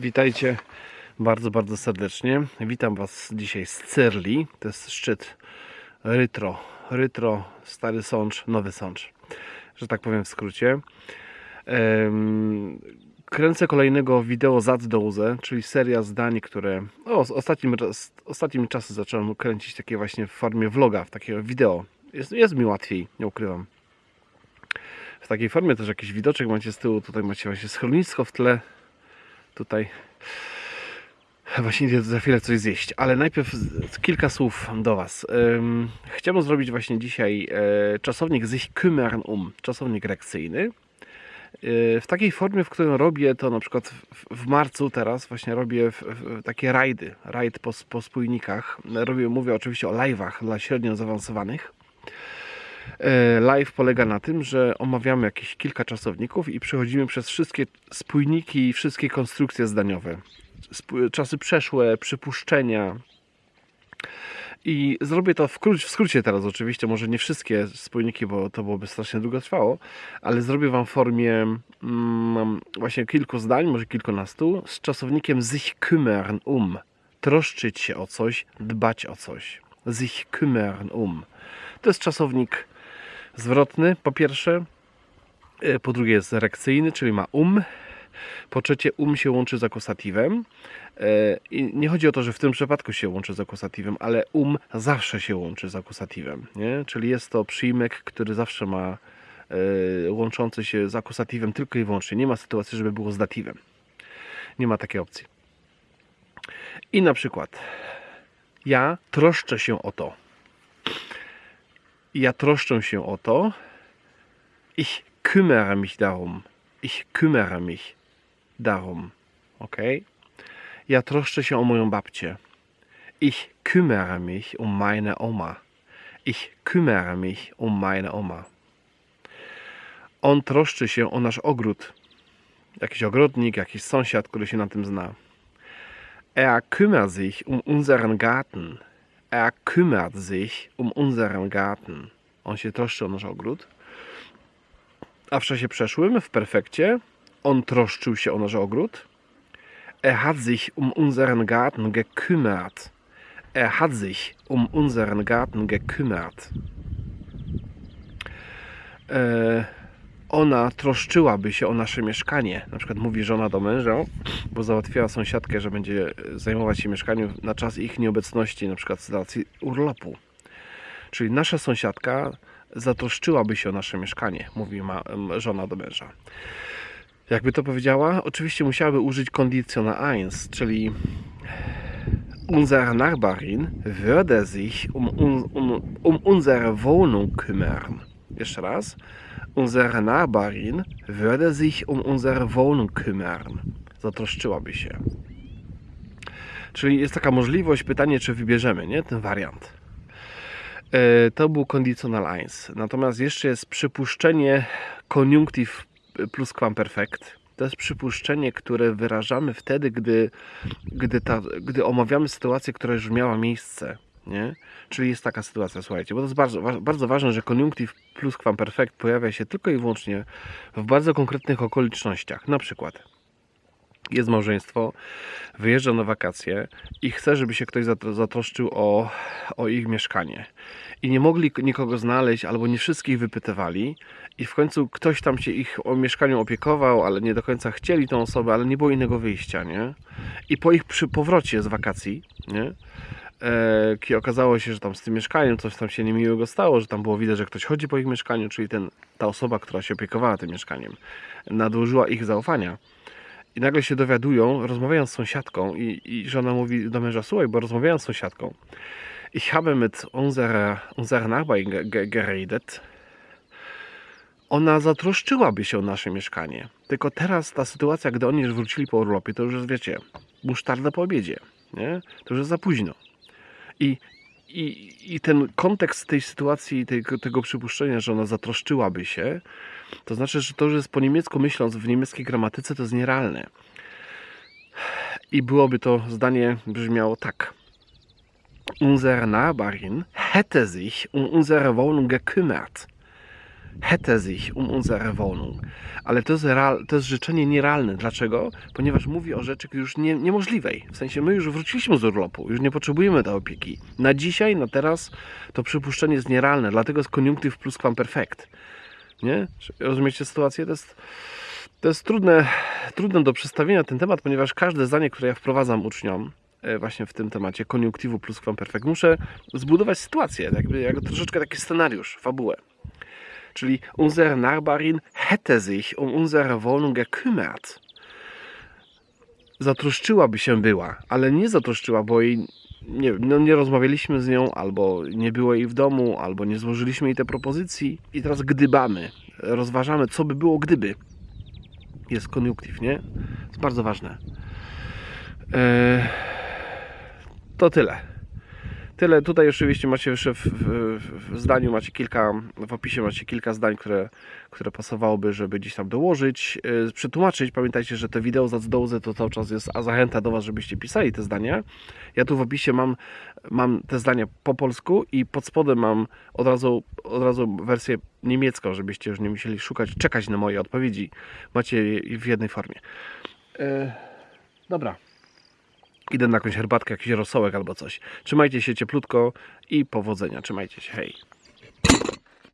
Witajcie bardzo, bardzo serdecznie. Witam Was dzisiaj z Cyrli. To jest szczyt Rytro. Rytro, Stary Sącz, Nowy Sącz. Że tak powiem w skrócie. Kręcę kolejnego wideo Zatdoze, czyli seria zdań, które o, ostatnim, ostatnim czasem zacząłem kręcić takie właśnie w formie vloga, w takiego wideo. Jest, jest mi łatwiej, nie ukrywam. W takiej formie też jakiś widoczek macie z tyłu, tutaj macie właśnie schronisko w tle, tutaj właśnie idę za chwilę coś zjeść, ale najpierw kilka słów do Was. Ym, Chciałbym zrobić właśnie dzisiaj e, czasownik sich kümmern um, czasownik rekcyjny. E, W takiej formie, w której robię to na przykład w, marcu teraz właśnie robię takie rajdy, rajd po, po spójnikach. Robię, mówię oczywiście o live'ach dla średnio zaawansowanych. E, Live polega na tym, że omawiamy jakieś kilka czasowników i przechodzimy przez wszystkie spójniki i wszystkie konstrukcje zdaniowe. Czasy przeszłe, przypuszczenia. I zrobię to w, w skrócie teraz oczywiście, może nie wszystkie spójniki, bo to byłoby strasznie długo trwało, ale zrobię Wam w formie mm, właśnie kilku zdań, może kilkunastu, z czasownikiem sich kümmern um. Troszczyć się o coś, dbać o coś. Sich kümmern um. To jest czasownik zwrotny, po pierwsze. E, Po drugie jest rekcyjny, czyli ma um. Po trzecie, um się łączy z akusatywem. E, I nie chodzi o to, że w tym przypadku się łączy z akusatywem, ale um zawsze się łączy z akusatywem. Nie? Czyli jest to przyjmek, który zawsze ma e, łączący się z akusatywem tylko i wyłącznie. Nie ma sytuacji, żeby było z datywem. Nie ma takiej opcji. I na przykład ja troszczę się o to. Ja troszczę się o to. Ich kümmere mich darum. Ich kümmere mich darum. Ok? Ja troszczę się o moją babcię. Ich kümmere mich um meine Oma. Ich kümmere mich um meine Oma. On troszczy się o nasz ogród. Jakiś ogrodnik, jakiś sąsiad, który się na tym zna. Er kümmert sich um unseren Garten. Er kümmert sich um unseren Garten. On się troszczy o nasz ogród. A w czasie przeszłym, w perfekcie, on troszczył się o nasz ogród. Er hat sich um unseren Garten gekümmert. Er hat sich um unseren Garten gekümmert. E, ona troszczyłaby się o nasze mieszkanie. Na przykład mówi żona do męża, bo załatwiła sąsiadkę, że będzie zajmować się mieszkaniem na czas ich nieobecności, na przykład z racji urlopu. Czyli nasza sąsiadka zatroszczyłaby się o nasze mieszkanie, mówi ma, żona do męża. Jakby to powiedziała? Oczywiście musiałaby użyć Konditional 1, czyli Unsere Nachbarin würde sich um, un, um, um unsere Wohnung kümmern. Jeszcze raz. Unsere Nachbarin würde sich um unsere Wohnung kümmern. Zatroszczyłaby się. Czyli jest taka możliwość, pytanie, czy wybierzemy, nie? Ten wariant. E, To był conditional 1. Natomiast jeszcze jest przypuszczenie koniunktyw plus perfect. To jest przypuszczenie, które wyrażamy wtedy, gdy, gdy, ta, gdy omawiamy sytuację, która już miała miejsce. Nie? Czyli jest taka sytuacja, słuchajcie, bo to jest bardzo, bardzo ważne, że koniunktyw plus perfect pojawia się tylko i wyłącznie w bardzo konkretnych okolicznościach. Na przykład jest małżeństwo, wyjeżdża na wakacje i chce, żeby się ktoś zatro- zatroszczył o, o ich mieszkanie. I nie mogli nikogo znaleźć, albo nie wszystkich wypytywali, i w końcu ktoś tam się ich o mieszkaniu opiekował, ale nie do końca chcieli tą osobę, ale nie było innego wyjścia, nie? I po ich przy powrocie z wakacji, nie? E, okazało się, że tam z tym mieszkaniem coś tam się niemiłego stało, że tam było widać, że ktoś chodzi po ich mieszkaniu, czyli ten, ta osoba, która się opiekowała tym mieszkaniem, nadużyła ich zaufania. I nagle się dowiadują, rozmawiają z sąsiadką i, i żona mówi do męża, słuchaj, bo rozmawiałem z sąsiadką. Ich habe mit unserer, unserer Nachbarin ge- ge- geredet. Ona zatroszczyłaby się o nasze mieszkanie. Tylko teraz ta sytuacja, gdy oni już wrócili po urlopie, to już jest, wiecie, musztarda po obiedzie. Nie? To już jest za późno. I, i, i ten kontekst tej sytuacji, tego, tego przypuszczenia, że ona zatroszczyłaby się, to znaczy, że to już jest po niemiecku myśląc w niemieckiej gramatyce, to jest nierealne. I byłoby to zdanie brzmiało tak. Unsere Nachbarin hätte sich um unsere Wohnung gekümmert. Hätte sich um unsere Wohnung. Ale to jest, real, to jest życzenie nierealne. Dlaczego? Ponieważ mówi o rzeczy już nie, niemożliwej. W sensie my już wróciliśmy z urlopu, już nie potrzebujemy tej opieki. Na dzisiaj, na teraz to przypuszczenie jest nierealne, dlatego jest koniunktyw plus perfekt. Nie? Rozumiecie sytuację? To jest, to jest trudne, trudne do przedstawienia ten temat, ponieważ każde zdanie, które ja wprowadzam uczniom, e, właśnie w tym temacie koniunktywu plus perfekt, muszę zbudować sytuację, jakby jak troszeczkę taki scenariusz, fabułę. Czyli unsere Nachbarin hätte sich um unsere Wohnung gekümmert. Zatroszczyłaby się była, ale nie zatroszczyła, bo jej nie, no nie rozmawialiśmy z nią, albo nie było jej w domu, albo nie złożyliśmy jej te propozycji i teraz gdybamy, rozważamy, co by było gdyby. Jest koniunktyw, nie? Jest bardzo ważne. Eee, to tyle. Tyle. Tutaj oczywiście macie jeszcze w, w, w zdaniu macie kilka, w opisie macie kilka zdań, które, które pasowałoby, żeby gdzieś tam dołożyć, yy, przetłumaczyć. Pamiętajcie, że te wideo z dołzy to cały czas jest a zachęta do Was, żebyście pisali te zdania. Ja tu w opisie mam, mam te zdania po polsku i pod spodem mam od razu, od razu wersję niemiecką, żebyście już nie musieli szukać, czekać na moje odpowiedzi. Macie je w jednej formie. Yy, dobra. Idę na jakąś herbatkę, jakiś rosołek albo coś. Trzymajcie się cieplutko i powodzenia. Trzymajcie się. Hej.